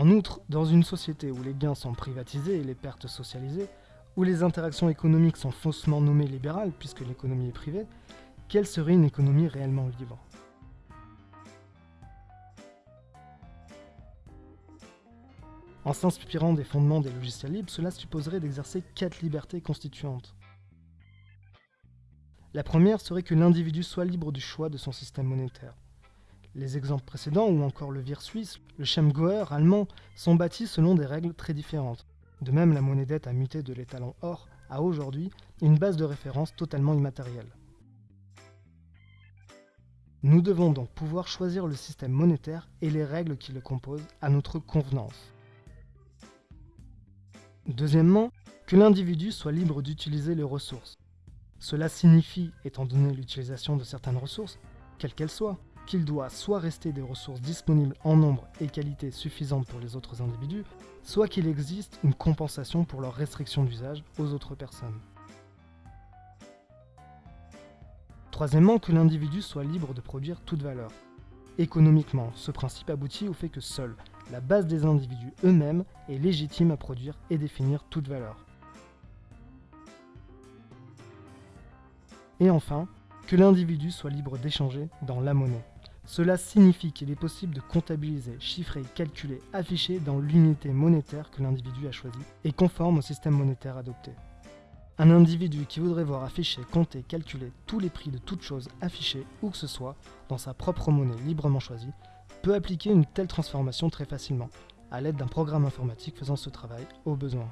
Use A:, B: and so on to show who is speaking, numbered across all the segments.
A: En outre, dans une société où les gains sont privatisés et les pertes socialisées, où les interactions économiques sont faussement nommées libérales puisque l'économie est privée, quelle serait une économie réellement libre? En s'inspirant des fondements des logiciels libres, cela supposerait d'exercer quatre libertés constituantes. La première serait que l'individu soit libre du choix de son système monétaire. Les exemples précédents, ou encore le vir suisse, le Schemgauer allemand, sont bâtis selon des règles très différentes. De même, la monnaie dette a muté de l'étalon or à aujourd'hui une base de référence totalement immatérielle. Nous devons donc pouvoir choisir le système monétaire et les règles qui le composent à notre convenance. Deuxièmement, que l'individu soit libre d'utiliser les ressources. Cela signifie, étant donné l'utilisation de certaines ressources, quelles qu'elles soient, qu'il doit soit rester des ressources disponibles en nombre et qualité suffisantes pour les autres individus, soit qu'il existe une compensation pour leur restriction d'usage aux autres personnes. Troisièmement, que l'individu soit libre de produire toute valeur. Économiquement, ce principe aboutit au fait que seule la base des individus eux-mêmes est légitime à produire et définir toute valeur. Et enfin, que l'individu soit libre d'échanger dans la monnaie. Cela signifie qu'il est possible de comptabiliser, chiffrer, calculer, afficher dans l'unité monétaire que l'individu a choisie et conforme au système monétaire adopté. Un individu qui voudrait voir afficher, compter, calculer tous les prix de toutes choses affichées où que ce soit dans sa propre monnaie librement choisie peut appliquer une telle transformation très facilement, à l'aide d'un programme informatique faisant ce travail au besoin.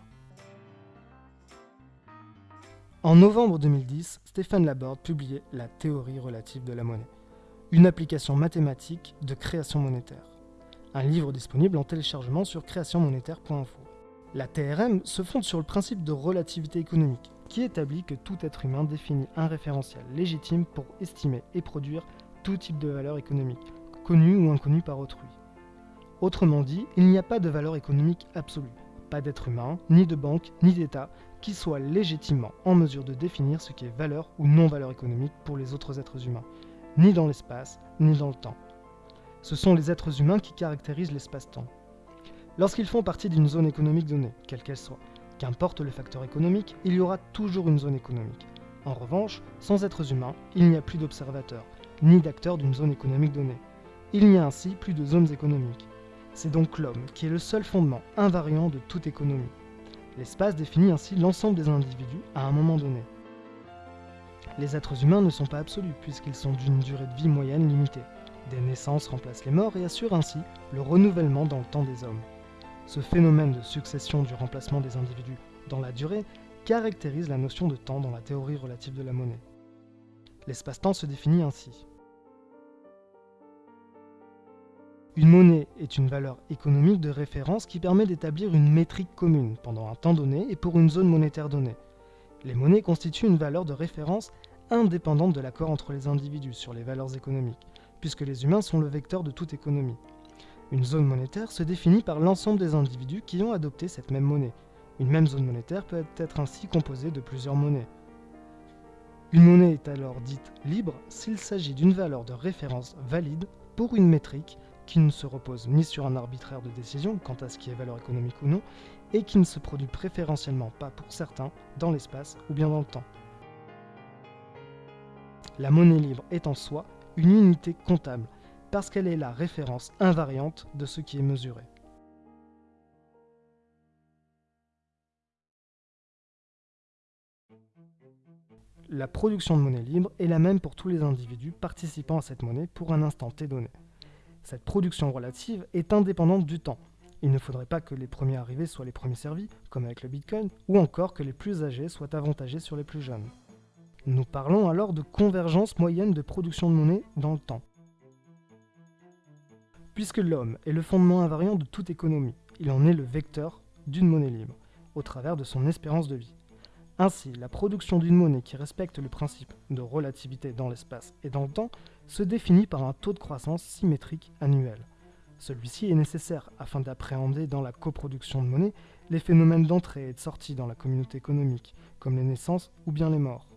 A: En novembre 2010, Stéphane Laborde publiait La théorie relative de la monnaie, une application mathématique de création monétaire. Un livre disponible en téléchargement sur créationmonétaire.info. La TRM se fonde sur le principe de relativité économique, qui établit que tout être humain définit un référentiel légitime pour estimer et produire tout type de valeur économique, connue ou inconnue par autrui. Autrement dit, il n'y a pas de valeur économique absolue, pas d'être humain, ni de banque, ni d'État qui soit légitimement en mesure de définir ce qui est valeur ou non-valeur économique pour les autres êtres humains, ni dans l'espace, ni dans le temps. Ce sont les êtres humains qui caractérisent l'espace-temps. Lorsqu'ils font partie d'une zone économique donnée, quelle qu'elle soit, qu'importe le facteur économique, il y aura toujours une zone économique. En revanche, sans êtres humains, il n'y a plus d'observateurs, ni d'acteurs d'une zone économique donnée. Il n'y a ainsi plus de zones économiques. C'est donc l'homme qui est le seul fondement invariant de toute économie. L'espace définit ainsi l'ensemble des individus à un moment donné. Les êtres humains ne sont pas absolus puisqu'ils sont d'une durée de vie moyenne limitée. Des naissances remplacent les morts et assurent ainsi le renouvellement dans le temps des hommes. Ce phénomène de succession du remplacement des individus dans la durée caractérise la notion de temps dans la théorie relative de la monnaie. L'espace-temps se définit ainsi. Une monnaie est une valeur économique de référence qui permet d'établir une métrique commune pendant un temps donné et pour une zone monétaire donnée. Les monnaies constituent une valeur de référence indépendante de l'accord entre les individus sur les valeurs économiques, puisque les humains sont le vecteur de toute économie. Une zone monétaire se définit par l'ensemble des individus qui ont adopté cette même monnaie. Une même zone monétaire peut être ainsi composée de plusieurs monnaies. Une monnaie est alors dite libre s'il s'agit d'une valeur de référence valide pour une métrique qui ne se repose ni sur un arbitraire de décision quant à ce qui est valeur économique ou non, et qui ne se produit préférentiellement pas pour certains dans l'espace ou bien dans le temps. La monnaie libre est en soi une unité comptable, parce qu'elle est la référence invariante de ce qui est mesuré. La production de monnaie libre est la même pour tous les individus participant à cette monnaie pour un instant t donné. Cette production relative est indépendante du temps. Il ne faudrait pas que les premiers arrivés soient les premiers servis, comme avec le Bitcoin, ou encore que les plus âgés soient avantagés sur les plus jeunes. Nous parlons alors de convergence moyenne de production de monnaie dans le temps. Puisque l'homme est le fondement invariant de toute économie, il en est le vecteur d'une monnaie libre, au travers de son espérance de vie. Ainsi, la production d'une monnaie qui respecte le principe de relativité dans l'espace et dans le temps se définit par un taux de croissance symétrique annuel. Celui-ci est nécessaire afin d'appréhender dans la coproduction de monnaie les phénomènes d'entrée et de sortie dans la communauté économique, comme les naissances ou bien les morts.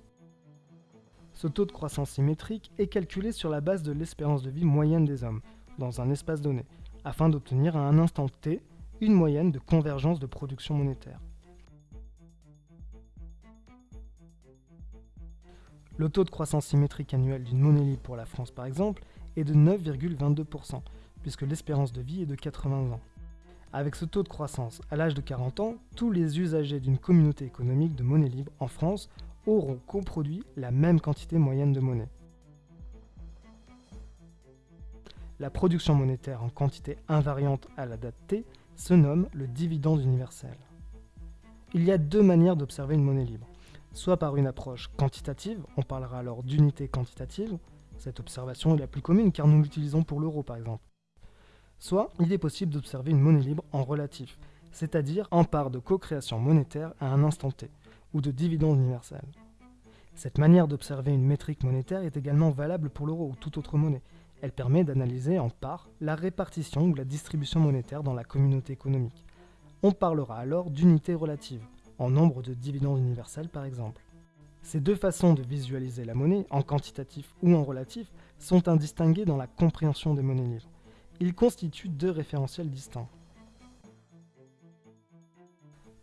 A: Ce taux de croissance symétrique est calculé sur la base de l'espérance de vie moyenne des hommes, dans un espace donné, afin d'obtenir à un instant t une moyenne de convergence de production monétaire. Le taux de croissance symétrique annuel d'une monnaie libre pour la France par exemple est de 9,22%, puisque l'espérance de vie est de 80 ans. Avec ce taux de croissance, à l'âge de 40 ans, tous les usagers d'une communauté économique de monnaie libre en France auront coproduit la même quantité moyenne de monnaie. La production monétaire en quantité invariante à la date T se nomme le dividende universel. Il y a deux manières d'observer une monnaie libre. Soit par une approche quantitative, on parlera alors d'unité quantitative, cette observation est la plus commune car nous l'utilisons pour l'euro par exemple. Soit il est possible d'observer une monnaie libre en relatif, c'est-à-dire en part de co-création monétaire à un instant T, ou de dividende universel. Cette manière d'observer une métrique monétaire est également valable pour l'euro ou toute autre monnaie. Elle permet d'analyser en part la répartition ou la distribution monétaire dans la communauté économique. On parlera alors d'unité relative, en nombre de dividendes universels par exemple. Ces deux façons de visualiser la monnaie, en quantitatif ou en relatif, sont indistinguées dans la compréhension des monnaies libres. Ils constituent deux référentiels distincts.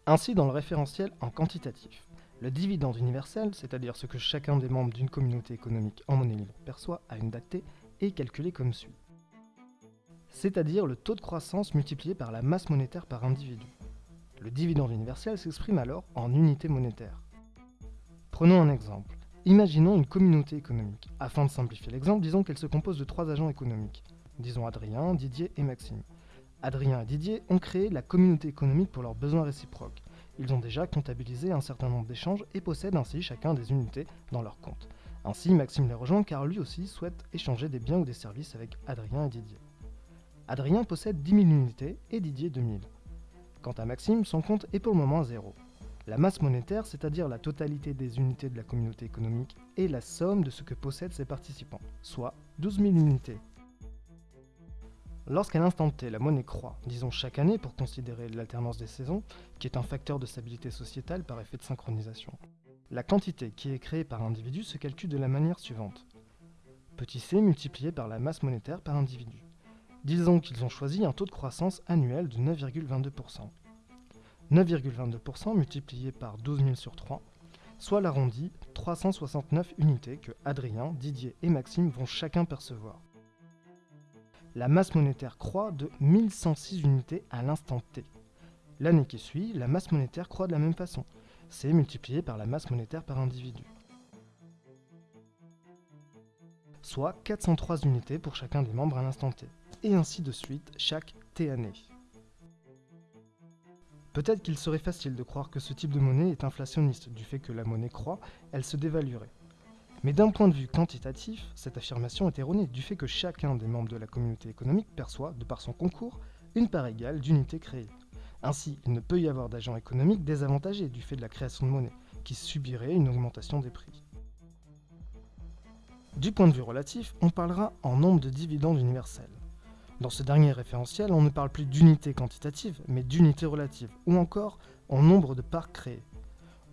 A: Ainsi, dans le référentiel en quantitatif, le dividende universel, c'est-à-dire ce que chacun des membres d'une communauté économique en monnaie libre perçoit à une date T, est calculé comme suit. C'est-à-dire le taux de croissance multiplié par la masse monétaire par individu. Le dividende universel s'exprime alors en unité monétaire. Prenons un exemple. Imaginons une communauté économique. Afin de simplifier l'exemple, disons qu'elle se compose de trois agents économiques. Disons Adrien, Didier et Maxime. Adrien et Didier ont créé la communauté économique pour leurs besoins réciproques. Ils ont déjà comptabilisé un certain nombre d'échanges et possèdent ainsi chacun des unités dans leur compte. Ainsi, Maxime les rejoint car lui aussi souhaite échanger des biens ou des services avec Adrien et Didier. Adrien possède 10 000 unités et Didier 2000. Quant à Maxime, son compte est pour le moment zéro. La masse monétaire, c'est-à-dire la totalité des unités de la communauté économique, est la somme de ce que possèdent ses participants, soit 12 000 unités. Lorsqu'à l'instant T, la monnaie croît, disons chaque année pour considérer l'alternance des saisons, qui est un facteur de stabilité sociétale par effet de synchronisation, la quantité qui est créée par individu se calcule de la manière suivante. Petit c multiplié par la masse monétaire par individu. Disons qu'ils ont choisi un taux de croissance annuel de 9,22%. 9,22% multiplié par 12 000 sur 3, soit l'arrondi 369 unités que Adrien, Didier et Maxime vont chacun percevoir. La masse monétaire croît de 1106 unités à l'instant T. L'année qui suit, la masse monétaire croît de la même façon. C'est multiplié par la masse monétaire par individu. Soit 403 unités pour chacun des membres à l'instant T. Et ainsi de suite chaque T année. Peut-être qu'il serait facile de croire que ce type de monnaie est inflationniste, du fait que la monnaie croît, elle se dévaluerait. Mais d'un point de vue quantitatif, cette affirmation est erronée, du fait que chacun des membres de la communauté économique perçoit, de par son concours, une part égale d'unités créées. Ainsi, il ne peut y avoir d'agents économiques désavantagés du fait de la création de monnaie, qui subirait une augmentation des prix. Du point de vue relatif, on parlera en nombre de dividendes universels. Dans ce dernier référentiel, on ne parle plus d'unité quantitative, mais d'unité relative, ou encore en nombre de parts créées.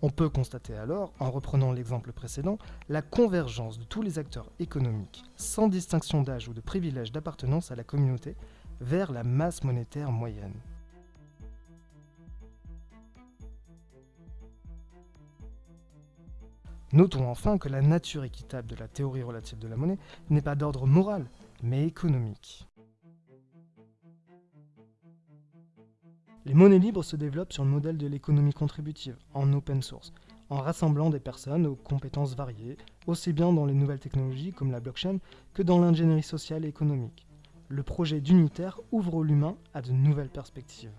A: On peut constater alors, en reprenant l'exemple précédent, la convergence de tous les acteurs économiques, sans distinction d'âge ou de privilège d'appartenance à la communauté, vers la masse monétaire moyenne. Notons enfin que la nature équitable de la théorie relative de la monnaie n'est pas d'ordre moral, mais économique. Les monnaies libres se développent sur le modèle de l'économie contributive, en open source, en rassemblant des personnes aux compétences variées, aussi bien dans les nouvelles technologies comme la blockchain que dans l'ingénierie sociale et économique. Le projet d'unitaire ouvre l'humain à de nouvelles perspectives.